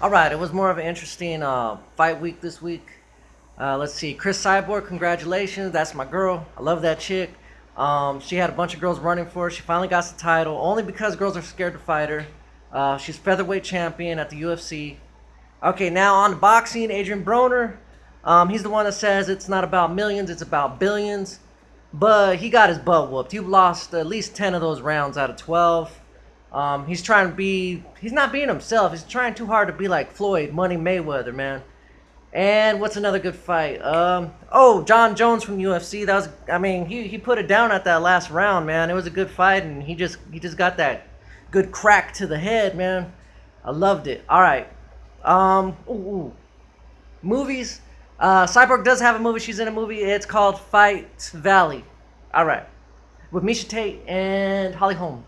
All right, it was more of an interesting uh, fight week this week. Uh, let's see, Cris Cyborg, congratulations. That's my girl. I love that chick. Um, she had a bunch of girls running for her. She finally got the title, only because girls are scared to fight her. Uh, she's featherweight champion at the UFC. Okay, now on to boxing, Adrian Broner. Um, he's the one that says it's not about millions, it's about billions. But he got his butt whooped. He lost at least 10 of those rounds out of 12. Um, he's trying to be, he's not being himself. He's trying too hard to be like Floyd, Money Mayweather, man. And what's another good fight? Um, oh, Jon Jones from UFC. That was, I mean, he, he put it down at that last round, man. It was a good fight, and he just he just got that good crack to the head, man. I loved it. All right. Um, ooh, ooh. movies. Uh, Cyborg does have a movie. She's in a movie. It's called Fight Valley. All right, with Miesha Tate and Holly Holm.